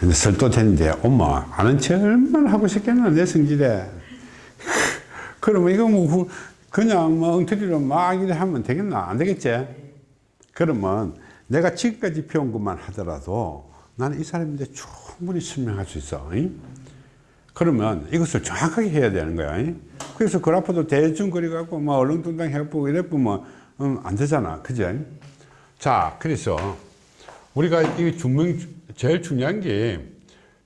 근데 설도 됐는데 엄마 아는 체 얼마나 하고 싶겠나 내 성질에 그러면 이거 뭐 후- 그냥 뭐 엉터리로 막 이래 하면 되겠나 안 되겠지 그러면 내가 지금까지 배운 것만 하더라도 나는 이 사람인데 충분히 설명할 수 있어 잉? 그러면 이것을 정확하게 해야 되는 거야 잉? 그래서 그 앞으로 대충 그려갖고 뭐 얼렁뚱땅 해갖고 이래 보면 음, 안 되잖아 그지 자 그래서 우리가 이 중명 제일 중요한 게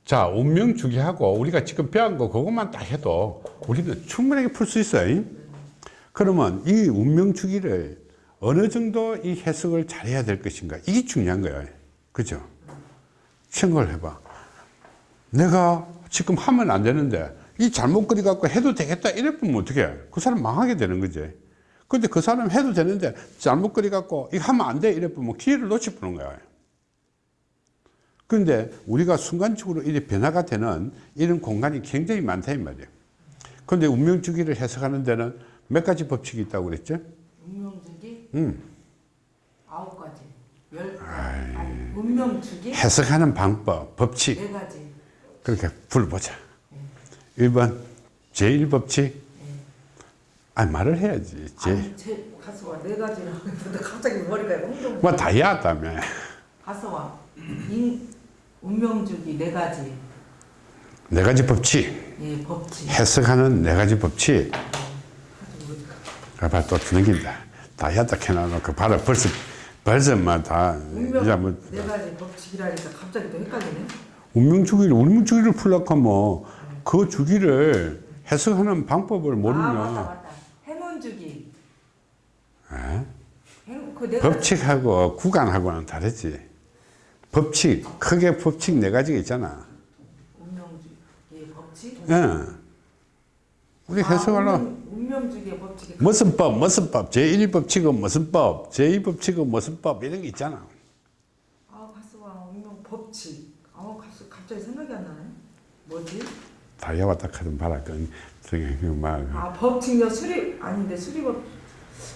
자, 운명 주기하고 우리가 지금 배운 거 그것만 딱 해도 우리는 충분하게 풀 수 있어요. 그러면 이 운명 주기를 어느 정도 이 해석을 잘해야 될 것인가 이게 중요한 거예요. 그죠? 생각을 해봐. 내가 지금 하면 안 되는데 이 잘못 그리 갖고 해도 되겠다 이래 보면 어떻게 그 사람 망하게 되는 거지. 근데 그 사람 해도 되는데 잘못 그리 갖고 이거 하면 안 돼 이래 보면 기회를 놓쳐 보는 거야. 그런데 우리가 순간적으로 이렇게 변화가 되는 이런 공간이 굉장히 많다 이 말이에요. 그런데 운명주기를 해석하는 데는 몇 가지 법칙이 있다고 그랬죠? 운명주기 음. 아홉 가지, 열 가지. 아니, 운명주기 해석하는 방법, 법칙 네 가지. 그렇게 불보자. 1번 제1법칙 아 말을 해야지. 제, 아니 제 가서와 네 가지라고 했는데 갑자기 머리가 홍동. 뭐 다이아다며. 가서와 인 운명주기 네 가지. 네 가지 법칙. 예 법칙. 해석하는 네 가지 법칙. 봐봐 또 넘긴다. 다이아다 캐놔놓고 봐라 벌써 벌써 막다 운명 뭐 네 가지 법칙이라니까 갑자기 또 헷갈리네. 운명 주기를 운명 주기를 풀려고 하면 그 주기를 해석하는 방법을 아 맞다 모르면 맞다. 행운 주기. 에? 행, 그네 가지. 법칙하고 구간하고는 다르지. 법칙 크게 법칙 네 가지가 있잖아. 운명주기 예, 법칙. 예. 우리 해석하려 아, 운명, 운명주기의 법칙이 무슨 법 무슨 법 제1법칙은 무슨 법 제2법칙은 무슨 법 이런 게 있잖아. 아 가수 와 운명 법칙. 아 가수 갑자기 생각이 안 나네. 뭐지? 다이아와 딱하든 봐라. 그 저기 막 아 법칙요 수리 아닌데 수리법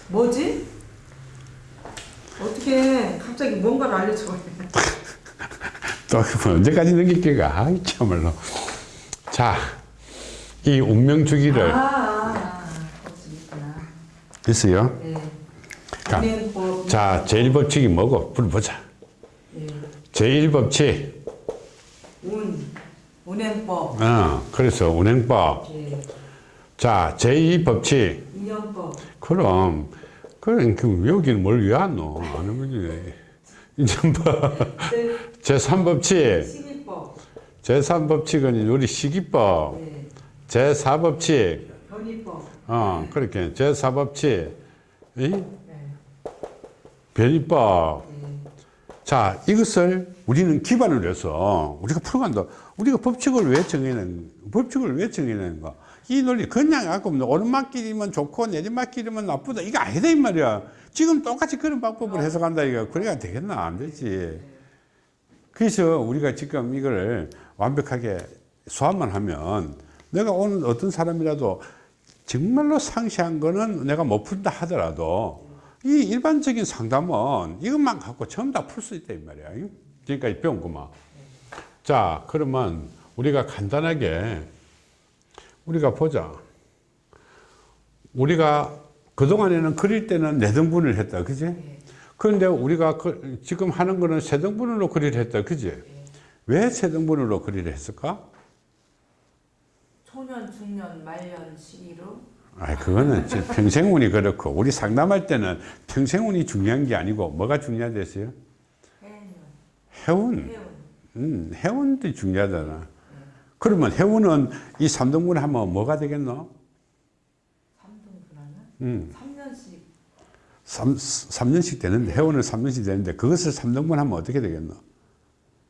뭐지? 어떻게 갑자기 뭔가를 알려줘? 또 언제까지 넘길 게가 아이 참말로 자이 운명 주기를 아, 아, 아. 있어요 네. 자, 운행법. 자 제1법칙이 뭐고 불보자 예. 제1법칙 운 운행법. 어 그래서 운행법 예. 자 제2법칙 인연법. 그럼 그럼 그 여기는 뭘 왜 안 넣어 안 하면 인정법 네. 제3법칙. 시기법. 제3법칙은 우리 시기법. 예. 제4법칙. 변이법. 어 그렇게. 제4법칙. 이? 네. 변이법. 예. 자 이것을 우리는 기반을 해서 우리가 풀어간다. 우리가 법칙을 왜 정해낸 법칙을 왜 정해낸가 이 논리 그냥 갖고 뭐 오르막길이면 좋고 내리막길이면 나쁘다. 이거 아니다 이 말이야. 지금 똑같이 그런 방법을 해석한다 이거. 그래야 되겠나? 안 되지 그래서 우리가 지금 이걸 완벽하게 소화만 하면 내가 오늘 어떤 사람이라도 정말로 상세한 거는 내가 못 푼다 하더라도 이 일반적인 상담은 이것만 갖고 전부 다 풀 수 있다 이 말이야. 지금까지 배운 것만. 자 그러면 우리가 간단하게 우리가 보자. 우리가 그동안에는 그릴 때는 네 등분을 했다. 그지 그런데 우리가 그- 지금 하는 거는 세 등분으로 그리를 했다 그지 왜세 등분으로 그리를 했을까 초년, 중년, 말년 시기로 아, 그거는 평생운이 그렇고 우리 상담할 때는 평생운이 중요한 게 아니고 뭐가 중요하댔어요? 해운. 해운. 음, 해운도 중요하잖아. 그러면 해운은 이 3등분 하면 뭐가 되겠노? 3등분 하면 음, 3년씩 3, 3년씩 되는데 해운은 3년씩 되는데 그것을 3등분 하면 어떻게 되겠노?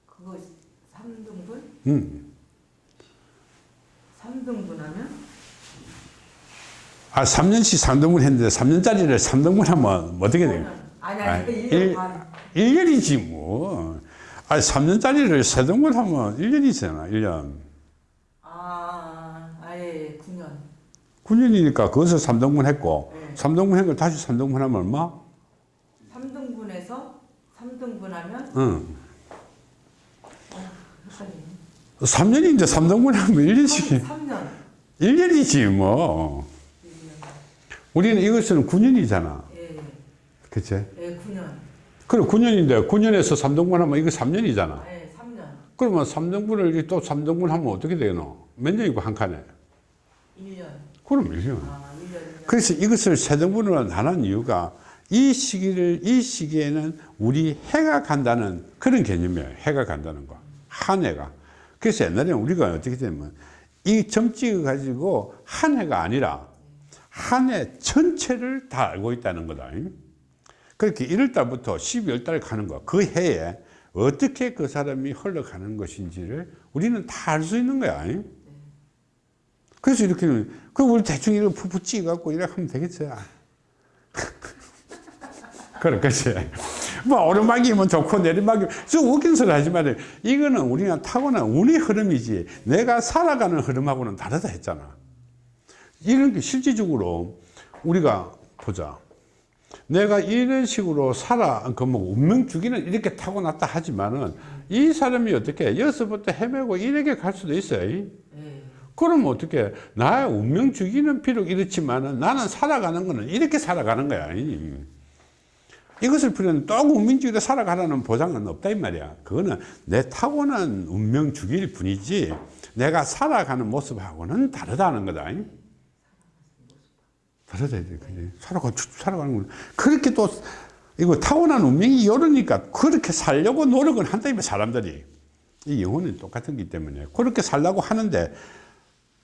그거 3등분? 음. 3등분 하면 아, 3년씩 3등분 했는데 3년짜리를 3등분 하면 어떻게 되겠노? 아니 아, 아니 1년 일- 반 1년이지 뭐. 아, 3년짜리를 3등분 하면 1년이잖아, 1년. 아, 아예 9년 9년이니까 그것을 3등분 했고 네. 3등분 한걸 다시 3등분 하면 얼마? 3등분해서 3등분 하면? 응. 한칸이 3년인데 3등분 하면 1년씩. 3년 1년이지 뭐. 우리는 이것은 9년이잖아. 예, 그치? 예 9년. 그래 9년인데 9년에서 3등분 하면 이거 3년이잖아. 예 3년. 그러면 3등분을 또 3등분 하면 어떻게 되노? 몇 년이고 한 칸에? 1년. 그럼 1년. 아 1년 1년 그래서 이것을 세 등분으로 나눈 이유가 이 시기를 이 시기에는 우리 해가 간다는 그런 개념이에요. 해가 간다는 거. 한 해가. 그래서 옛날에 우리가 어떻게 되면 이 점찍어 가지고 한 해가 아니라 한 해 전체를 다 알고 있다는 거다. 그렇게 1월 달부터 12월 달 가는 거. 그 해에 어떻게 그 사람이 흘러가는 것인지를 우리는 다 알 수 있는 거야. 그래서 이렇게, 그 우리 대충 이렇게 푸푸 찍어갖고 이렇게 하면 되겠지. 그렇겠지. 뭐, 오르막이면 좋고, 내리막이면, 저 웃긴 소리 하지 말아요. 이거는 우리가 타고난 운의 흐름이지, 내가 살아가는 흐름하고는 다르다 했잖아. 이런 게 실질적으로 우리가 보자. 내가 이런 식으로 살아, 그 뭐, 운명 주기는 이렇게 타고났다 하지만은, 이 사람이 어떻게, 여기서부터 헤매고 이렇게 갈 수도 있어요. 예. 그러면 어떻게 나의 운명 주기는 비록 이렇지만은 나는 살아가는 거는 이렇게 살아가는 거야 이것을 또 운명주의로 살아가라는 보장은 없다 이 말이야. 그거는 내 타고난 운명 주기일 뿐이지 내가 살아가는 모습하고는 다르다는 거다 다르다 살아가 살아가는 건 그렇게 또 이거 타고난 운명이 이러니까 그렇게 살려고 노력을 한다 이 사람들이. 이 영혼은 똑같은 기 때문에 그렇게 살려고 하는데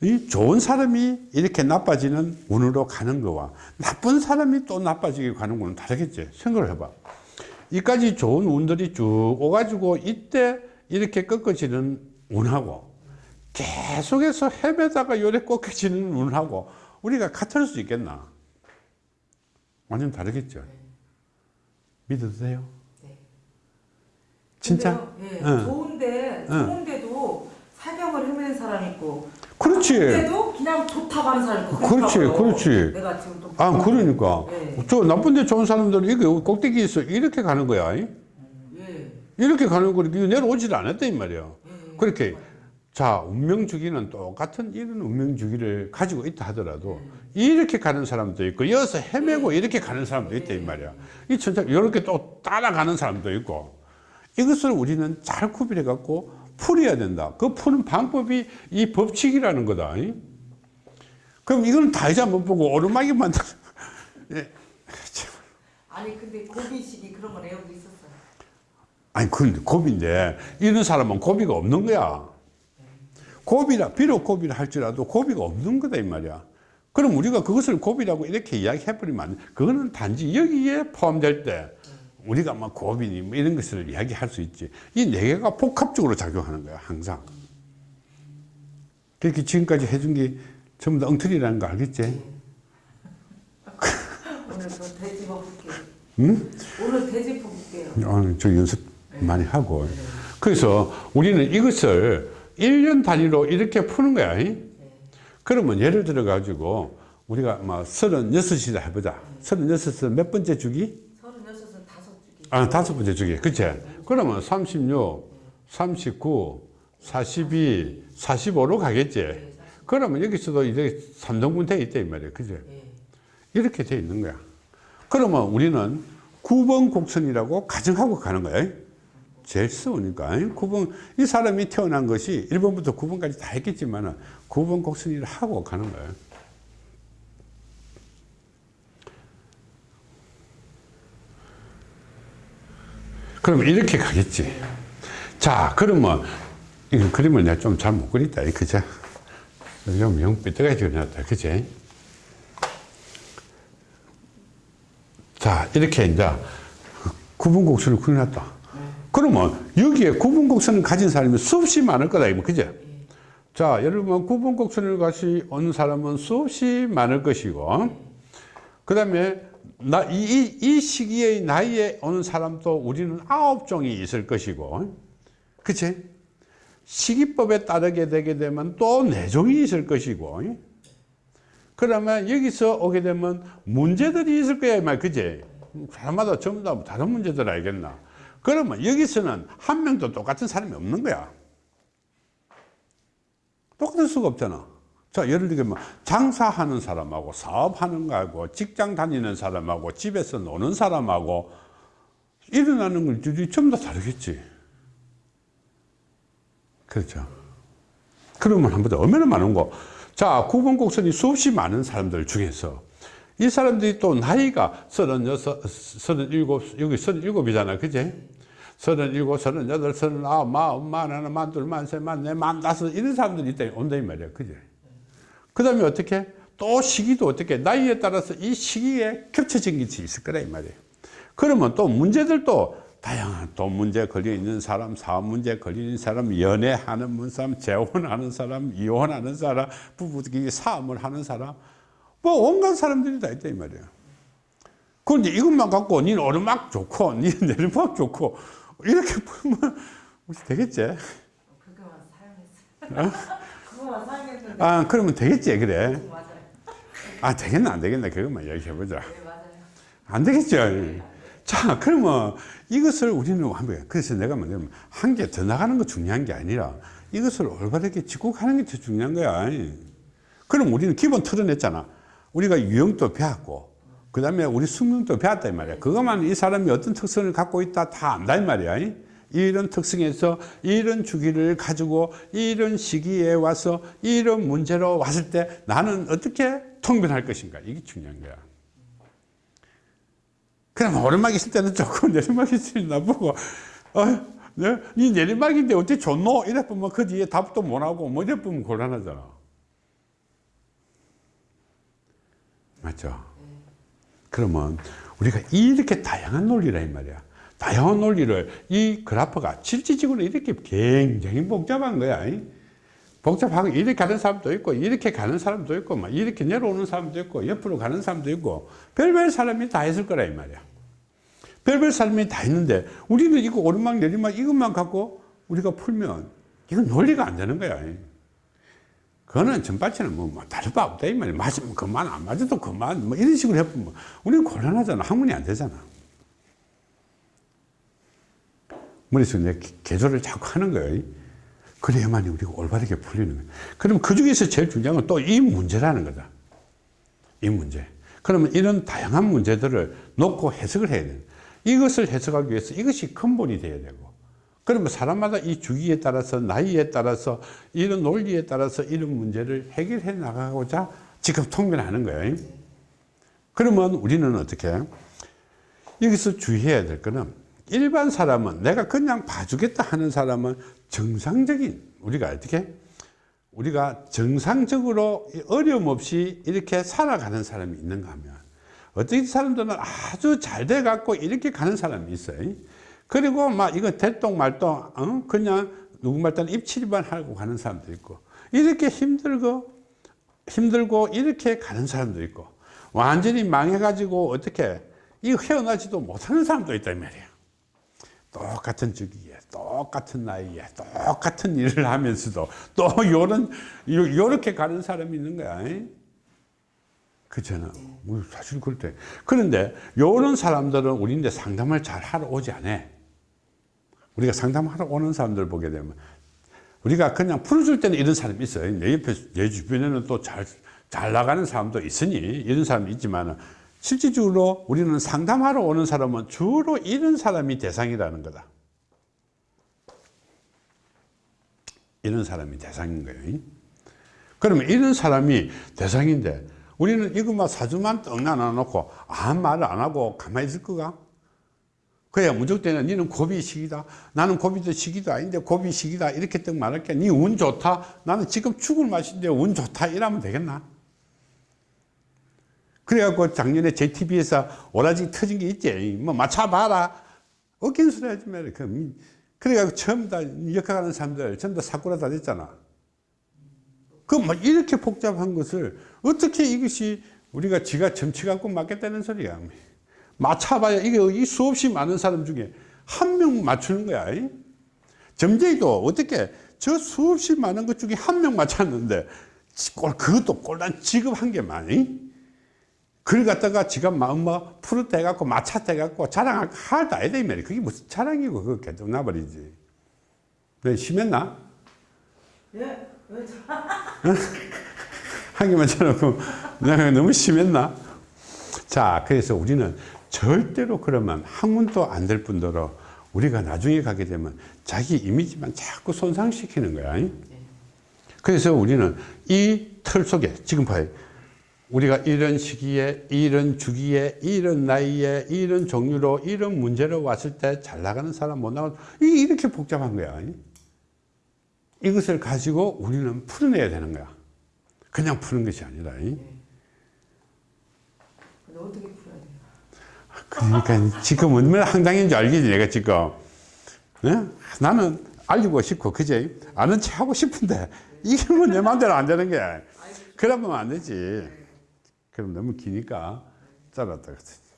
이 좋은 사람이 이렇게 나빠지는 운으로 가는 거와 나쁜 사람이 또 나빠지게 가는 거는 다르겠지 생각을 해봐 이까지 좋은 운들이 쭉 오가지고 이때 이렇게 꺾어지는 운하고 계속해서 헤매다가 요래 꺾여지는 운하고 우리가 같을 수 있겠나 완전 다르겠죠 믿어도 돼요? 네. 진짜? 근데요, 예, 응. 좋은데 응. 좋은데도 사경을 헤매는 사람 있고 그렇지 근데도 그냥 좋다고 하는 사람 그렇지. 그렇지. 내가 지금 또 아 그러니까 예. 저 나쁜데 좋은 사람들은 이게 꼭대기에 있어 이렇게 가는 거야 이? 예. 이렇게 가는 거니까 내려오질 않았다 이 말이야 예. 그렇게 자 운명 주기는 똑같은 이런 운명 주기를 가지고 있다 하더라도 이렇게 가는 사람도 있고 여기서 헤매고 이렇게 가는 사람도 있다 이 말이야 이 천차 이렇게 또 따라가는 사람도 있고 이것을 우리는 잘 구별해 갖고 풀어야 된다 그 푸는 방법이 이 법칙이라는 거다 이? 그럼 이건 다이자 못 보고 오르막이 만들 예. 아니 근데 고비식이 그런 건 애우고 있었어요. 아니 그 고비인데 이런 사람은 고비가 없는 거야 고비라 비록 고비를 할지라도 고비가 없는 거다 이 말이야 그럼 우리가 그것을 고비라고 이렇게 이야기해 버리면 안 돼. 그거는 단지 여기에 포함될 때 우리가 막 고비니 뭐 이런 것을 이야기할 수 있지 이 네 개가 복합적으로 작용하는 거야 항상 그렇게 지금까지 해준 게 전부 다 엉터리라는 거 알겠지? 오늘 또 되짚어 볼게요. 응? 오늘 되짚어 볼게요. 어, 저 연습 많이 하고. 그래서 우리는 이것을 1년 단위로 이렇게 푸는 거야. 이? 그러면 예를 들어 가지고 우리가 막 36이라 해보자. 36은 몇 번째 주기? 36은 다섯 주기. 아, 다섯 번째 주기. 그치? 그러면 36, 39, 42, 45로 가겠지. 그러면 여기서도 이제 3등분 돼 있다 이 말이야. 그치? 예. 이렇게 돼 있는 거야. 그러면 우리는 9번 곡선이라고 가정하고 가는 거야. 제일 쉬우니까. 9번, 이 사람이 태어난 것이 1번부터 9번까지 다 했겠지만 9번 곡선이라 하고 가는 거야. 그럼 이렇게 가겠지. 자, 그러면 이 그림을 내가 좀 잘 못 그렸다. 그죠? 좀영 삐뚤어지게 그렸다. 그지? 자, 이렇게 이제 구분곡선을 그려놨다. 그러면 여기에 구분곡선을 가진 사람이 수없이 많을 거다. 이거 그죠? 자, 여러분 구분곡선을 가시 온 사람은 수없이 많을 것이고, 그 다음에 나, 이, 이, 이 시기의 나이에 오는 사람도 우리는 아홉 종이 있을 것이고, 그치? 시기법에 따르게 되게 되면 또 네 종이 있을 것이고, 그러면 여기서 오게 되면 문제들이 있을 거야, 이 말, 그지? 사람마다 전부 다 다른 문제들 알겠나? 그러면 여기서는 한 명도 똑같은 사람이 없는 거야. 똑같을 수가 없잖아. 자, 예를 들면 뭐 장사하는 사람하고 사업하는 거하고 직장 다니는 사람하고 집에서 노는 사람하고 일어나는 것들이 전부 다 다르겠지. 그렇죠. 그러면 한번 더 얼마나 많은 거. 자, 9번 곡선이 수없이 많은 사람들 중에서 이 사람들이 또 나이가 36, 37, 여기 37이잖아. 그지? 37, 38, 39, 마흔, 만하나, 만둘, 만세, 만네, 만다섯 이런 사람들이 있다, 온다 이 말이야. 그지? 그 다음에 어떻게? 또 시기도 어떻게? 나이에 따라서 이 시기에 겹쳐진 게 있을 거라 이 말이에요. 그러면 또 문제들도 다양한 또 문제 걸려 있는 사람, 사업 문제 걸려 있는 사람, 연애하는 사람, 재혼하는 사람, 이혼하는 사람, 부부끼리 싸움을 하는 사람, 뭐 온갖 사람들이 다 있다 이 말이에요. 그런데 이것만 갖고 니는 오르막 좋고, 니는 내리막 좋고 이렇게 보면 되겠지? 그거만 사용했어. 아 그러면 되겠지 그래? 맞아요. 아 되겠나 안 되겠나 그것만 얘기해보자. 네 맞아요. 안 되겠죠. 자, 그러면 이것을 우리는 한번, 그래서 내가 뭐냐면, 한 개 더 나가는 거 중요한 게 아니라, 이것을 올바르게 짚고가는 게 더 중요한 거야. 그럼 우리는 기본 틀어냈잖아. 우리가 유형도 배웠고, 그 다음에 우리 숙명도 배웠다, 이 말이야. 그것만 이 사람이 어떤 특성을 갖고 있다 다 안다, 이 말이야. 이런 특성에서 이런 주기를 가지고 이런 시기에 와서 이런 문제로 왔을 때 나는 어떻게 통변할 것인가. 이게 중요한 거야. 그럼 오르막 있을 때는 좋고 내리막 있을 때는 나쁘고 어, 네? 이 내리막인데 어떻게 좋노? 이래 보면 그 뒤에 답도 못하고 뭐 이래 보면 곤란하잖아 맞죠? 그러면 우리가 이렇게 다양한 논리라 이 말이야 다양한 논리를 이 그래프가 실질적으로 이렇게 굉장히 복잡한 거야. 복잡하고 이렇게 가는 사람도 있고 이렇게 가는 사람도 있고 막 이렇게 내려오는 사람도 있고 옆으로 가는 사람도 있고 별별 사람이 다 있을 거라 이 말이야. 별별 사람이 다 있는데 우리는 이거 오르막 내리막 이것만 갖고 우리가 풀면 이건 논리가 안 되는 거야. 그거는 전반치는 뭐, 뭐 다를 바 없다 이 말이야. 맞으면 그만 안 맞아도 그만 뭐 이런 식으로 해보면 우리는 곤란하잖아. 학문이 안 되잖아 머릿속에 내 개조를 자꾸 하는 거예요 그래야만이 우리가 올바르게 풀리는 거예요. 그럼 그 중에서 제일 중요한 건 또 이 문제라는 거다. 이 문제. 그러면 이런 다양한 문제들을 놓고 해석을 해야 돼요. 이것을 해석하기 위해서 이것이 근본이 돼야 되고. 그러면 사람마다 이 주기에 따라서 나이에 따라서 이런 논리에 따라서 이런 문제를 해결해 나가고자 지금 통변하는 거예요. 그러면 우리는 어떻게? 여기서 주의해야 될 거는 일반 사람은 내가 그냥 봐주겠다 하는 사람은 정상적인 우리가 어떻게? 우리가 정상적으로 어려움 없이 이렇게 살아가는 사람이 있는가 하면 어떤 사람들은 아주 잘 돼 갖고 이렇게 가는 사람이 있어요. 그리고 막 이거 대똥 말똥 어? 그냥 누구 말따 입칠만 하고 가는 사람도 있고 이렇게 힘들고 힘들고 이렇게 가는 사람도 있고 완전히 망해 가지고 어떻게 이 헤어나지도 못하는 사람도 있단 말이에요 똑같은 주기에 똑같은 나이에 똑같은 일을 하면서도 또 요런 요렇게 가는 사람이 있는 거야. 그렇잖아 사실 그럴 그런데 요런 사람들은 우리인데 상담을 잘 하러 오지 않아. 우리가 상담하러 오는 사람들 보게 되면 우리가 그냥 풀어줄 때는 이런 사람이 있어요. 내 옆에 내 주변에는 또 잘 잘 나가는 사람도 있으니 이런 사람이 있지만 실질적으로 우리는 상담하러 오는 사람은 주로 이런 사람이 대상이라는 거다. 이런 사람이 대상인 거예요. 그러면 이런 사람이 대상인데 우리는 이것만 사주만 떡 나눠놓고 아무 말을 안 하고 가만히 있을 거가? 그야 무조건 니는 고비 시기다. 나는 시기도 아닌데 고비 시기다. 이렇게 떡 말할게. 니운 좋다. 나는 지금 죽을 맛인데 운 좋다. 이러면 되겠나? 그래갖고 작년에 JTB에서 오라지 터진 게 있지. 뭐 맞춰봐라. 어긴 소리 하지 말아. 그, 그래갖고 처음 다 역학하는 사람들 전부 다 사고라 다 됐잖아. 그뭐 이렇게 복잡한 것을 어떻게 이것이 우리가 지가 점치 갖고 맞겠다는 소리야. 맞춰봐야 이게 이 수없이 많은 사람 중에 한 명 맞추는 거야. 점쟁이도 어떻게 저 수없이 많은 것 중에 한 명 맞췄는데 그것도 꼴난 지급한 게 많이 그걸 갖다가 지가 마음 뭐 푸릇대 갖고 마차대 갖고 자랑할 할도 아니다 이 말이야. 그게 무슨 자랑이고 그거 개도 나버리지. 왜 심했나? 예. 하기만 쳐놓고 내가 너무 심했나? 자, 그래서 우리는 절대로 그러면 학문도 안 될 뿐더러 우리가 나중에 가게 되면 자기 이미지만 자꾸 손상시키는 거야. 그래서 우리는 이 틀 속에 지금 봐요. 우리가 이런 시기에, 이런 주기에, 이런 나이에, 이런 종류로, 이런 문제로 왔을 때 잘 나가는 사람 못 나가는 이게 이렇게 복잡한 거야. 이것을 가지고 우리는 풀어내야 되는 거야. 그냥 푸는 것이 아니라. 근데 어떻게 풀어야 돼요? 그러니까 지금 얼마나 황당인 줄 알겠지, 내가 지금. 네? 나는 알리고 싶고, 그제? 아는 체 하고 싶은데, 이게 뭐 내 마음대로 안 되는 거야. 그러면 안 되지. 그럼 너무 기니까 잘랐다. 그랬지.